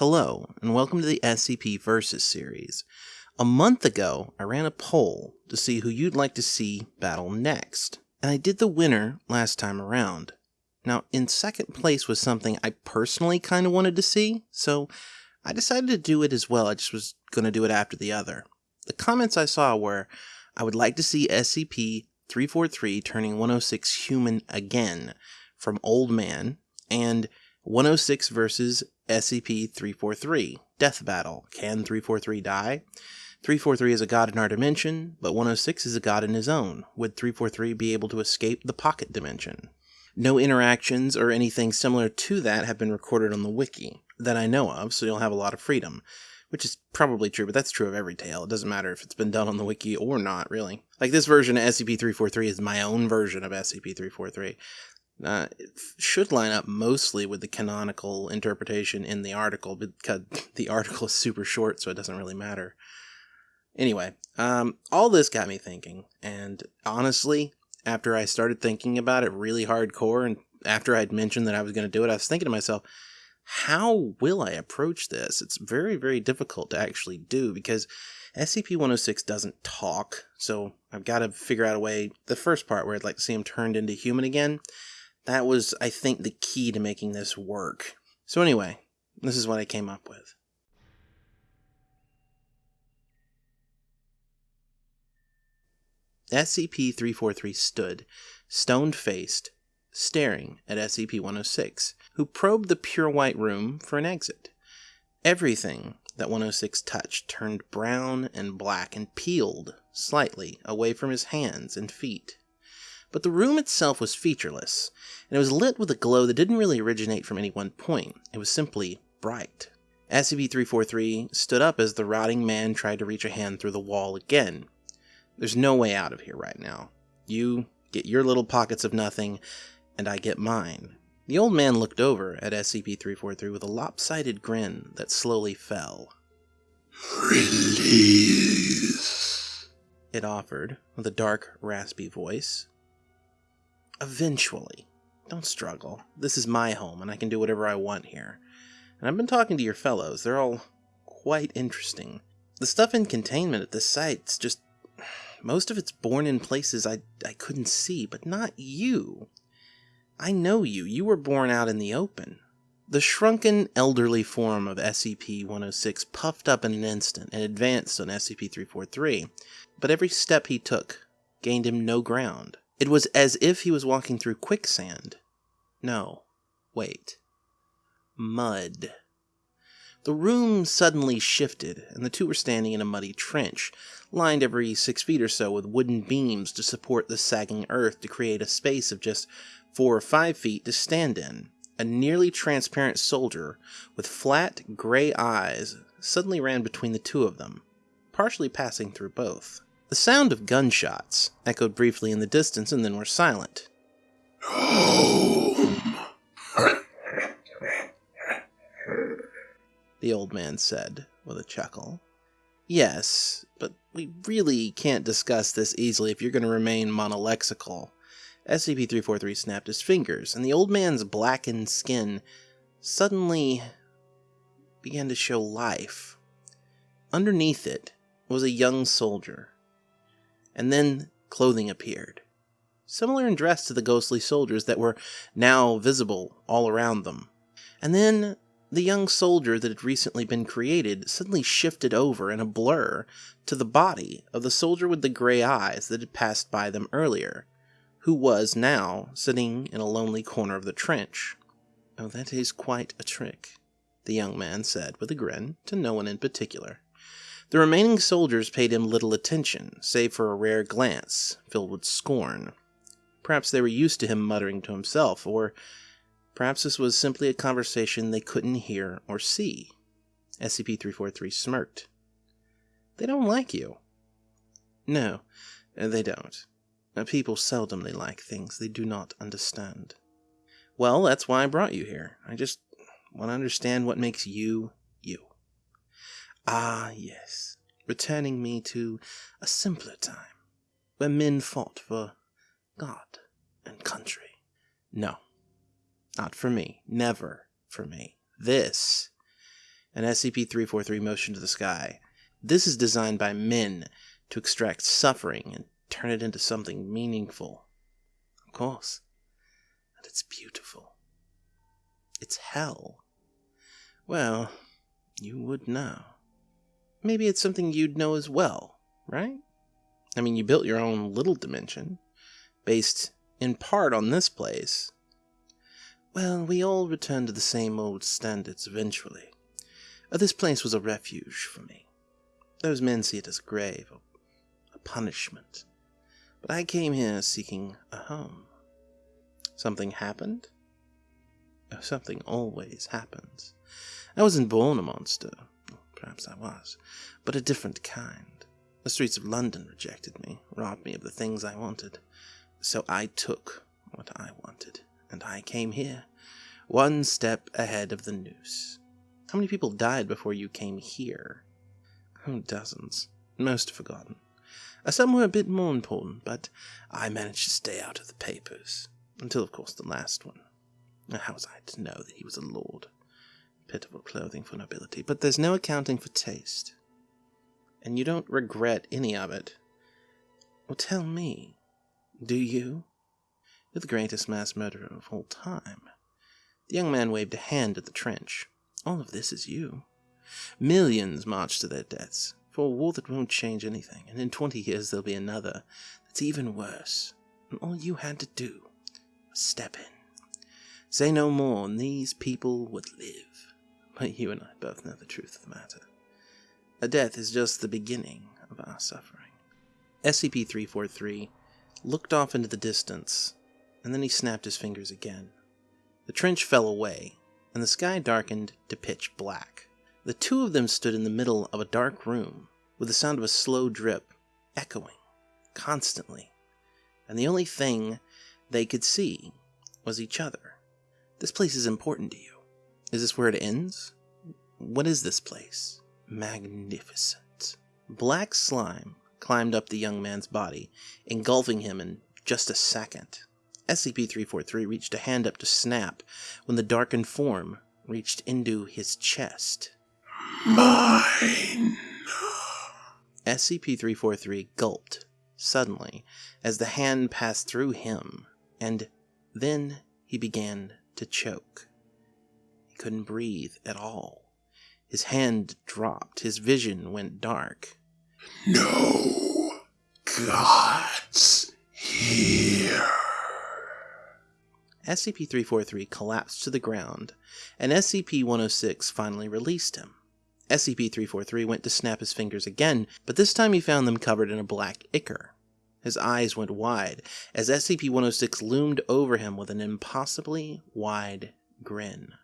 Hello, and welcome to the SCP Versus series. A month ago, I ran a poll to see who you'd like to see battle next, and I did the winner last time around. Now, in second place was something I personally kind of wanted to see, so I decided to do it as well. I just was going to do it after the other. The comments I saw were I would like to see SCP 343 turning 106 human again from Old Man, and 106 versus SCP 343 Death Battle. Can 343 die? 343 is a god in our dimension, but 106 is a god in his own. Would 343 be able to escape the pocket dimension? No interactions or anything similar to that have been recorded on the wiki that I know of, so you'll have a lot of freedom. Which is probably true, but that's true of every tale. It doesn't matter if it's been done on the wiki or not, really. Like this version of SCP-343 is my own version of SCP-343 uh, should line up mostly with the canonical interpretation in the article because the article is super short, so it doesn't really matter. Anyway, um, all this got me thinking, and honestly, after I started thinking about it really hardcore, and after I'd mentioned that I was going to do it, I was thinking to myself, how will I approach this? It's very, very difficult to actually do because SCP 106 doesn't talk, so I've got to figure out a way. The first part where I'd like to see him turned into human again that was, I think, the key to making this work. So anyway, this is what I came up with. SCP-343 stood, stone-faced, staring at SCP-106, who probed the pure white room for an exit. Everything that 106 touched turned brown and black and peeled slightly away from his hands and feet but the room itself was featureless, and it was lit with a glow that didn't really originate from any one point. It was simply bright. SCP-343 stood up as the rotting man tried to reach a hand through the wall again. There's no way out of here right now. You get your little pockets of nothing, and I get mine. The old man looked over at SCP-343 with a lopsided grin that slowly fell. Release. It offered, with a dark, raspy voice. Eventually. Don't struggle. This is my home, and I can do whatever I want here. And I've been talking to your fellows. They're all quite interesting. The stuff in containment at this site's just... Most of it's born in places I, I couldn't see, but not you. I know you. You were born out in the open. The shrunken, elderly form of SCP-106 puffed up in an instant and advanced on SCP-343, but every step he took gained him no ground. It was as if he was walking through quicksand. No, wait. Mud. The room suddenly shifted, and the two were standing in a muddy trench, lined every six feet or so with wooden beams to support the sagging earth to create a space of just four or five feet to stand in. A nearly transparent soldier with flat, gray eyes suddenly ran between the two of them, partially passing through both. The sound of gunshots echoed briefly in the distance and then were silent. The old man said with a chuckle. Yes, but we really can't discuss this easily if you're going to remain monolexical. SCP-343 snapped his fingers, and the old man's blackened skin suddenly began to show life. Underneath it was a young soldier, and then clothing appeared, similar in dress to the ghostly soldiers that were now visible all around them. And then the young soldier that had recently been created suddenly shifted over in a blur to the body of the soldier with the gray eyes that had passed by them earlier, who was now sitting in a lonely corner of the trench. Oh, that is quite a trick, the young man said with a grin, to no one in particular. The remaining soldiers paid him little attention, save for a rare glance filled with scorn. Perhaps they were used to him muttering to himself, or perhaps this was simply a conversation they couldn't hear or see. SCP-343 smirked. They don't like you. No, they don't. People seldomly like things they do not understand. Well, that's why I brought you here. I just want to understand what makes you Ah, yes, returning me to a simpler time, where men fought for God and country. No, not for me, never for me. This, and SCP-343 Motion to the Sky. This is designed by men to extract suffering and turn it into something meaningful. Of course. And it's beautiful. It's hell. Well, you would know. Maybe it's something you'd know as well, right? I mean, you built your own little dimension, based in part on this place. Well, we all return to the same old standards eventually. This place was a refuge for me. Those men see it as a grave, a, a punishment. But I came here seeking a home. Something happened? Oh, something always happens. I wasn't born a monster. Perhaps I was, but a different kind. The streets of London rejected me, robbed me of the things I wanted. So I took what I wanted, and I came here, one step ahead of the noose. How many people died before you came here? Oh, dozens. Most forgotten. Uh, some were a bit more important, but I managed to stay out of the papers. Until, of course, the last one. How was I to know that he was a lord? Pitiful clothing for nobility, but there's no accounting for taste. And you don't regret any of it. Well, tell me, do you? You're the greatest mass murderer of all time. The young man waved a hand at the trench. All of this is you. Millions march to their deaths for a war that won't change anything, and in 20 years there'll be another that's even worse. And all you had to do was step in. Say no more, and these people would live. But you and I both know the truth of the matter. A death is just the beginning of our suffering. SCP 343 looked off into the distance, and then he snapped his fingers again. The trench fell away, and the sky darkened to pitch black. The two of them stood in the middle of a dark room, with the sound of a slow drip echoing constantly, and the only thing they could see was each other. This place is important to you. Is this where it ends? What is this place? Magnificent. Black slime climbed up the young man's body, engulfing him in just a second. SCP-343 reached a hand up to snap when the darkened form reached into his chest. Mine. SCP-343 gulped suddenly as the hand passed through him, and then he began to choke. Couldn't breathe at all. His hand dropped, his vision went dark. No gods here. SCP-343 collapsed to the ground, and SCP-106 finally released him. SCP-343 went to snap his fingers again, but this time he found them covered in a black ichor. His eyes went wide as SCP-106 loomed over him with an impossibly wide grin.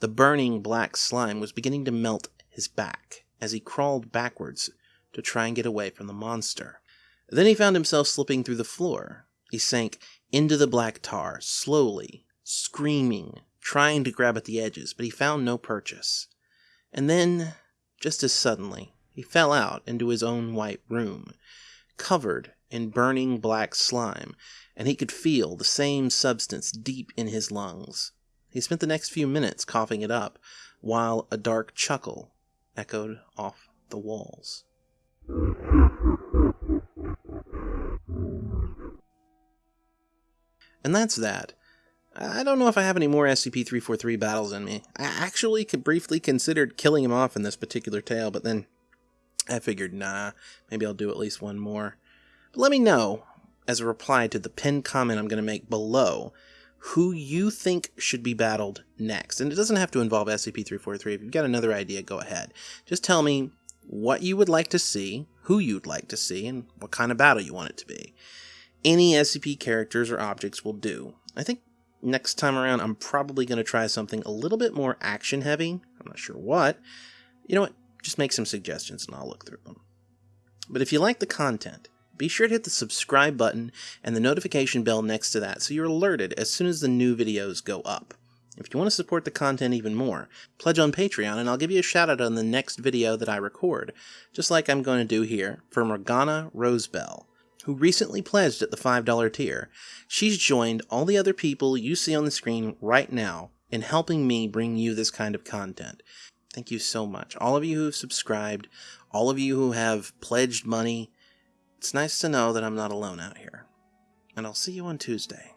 The burning black slime was beginning to melt his back as he crawled backwards to try and get away from the monster. Then he found himself slipping through the floor. He sank into the black tar, slowly, screaming, trying to grab at the edges, but he found no purchase. And then, just as suddenly, he fell out into his own white room, covered in burning black slime, and he could feel the same substance deep in his lungs. He spent the next few minutes coughing it up, while a dark chuckle echoed off the walls. And that's that. I don't know if I have any more SCP-343 battles in me. I actually could briefly considered killing him off in this particular tale, but then I figured, nah, maybe I'll do at least one more. But let me know, as a reply to the pinned comment I'm going to make below, who you think should be battled next. And it doesn't have to involve SCP-343. If you've got another idea, go ahead. Just tell me what you would like to see, who you'd like to see, and what kind of battle you want it to be. Any SCP characters or objects will do. I think next time around I'm probably going to try something a little bit more action heavy. I'm not sure what. You know what? Just make some suggestions and I'll look through them. But if you like the content, be sure to hit the subscribe button and the notification bell next to that so you're alerted as soon as the new videos go up. If you want to support the content even more, pledge on Patreon and I'll give you a shout out on the next video that I record, just like I'm going to do here for Morgana Rosebell who recently pledged at the $5 tier. She's joined all the other people you see on the screen right now in helping me bring you this kind of content. Thank you so much. All of you who've subscribed, all of you who have pledged money. It's nice to know that I'm not alone out here. And I'll see you on Tuesday.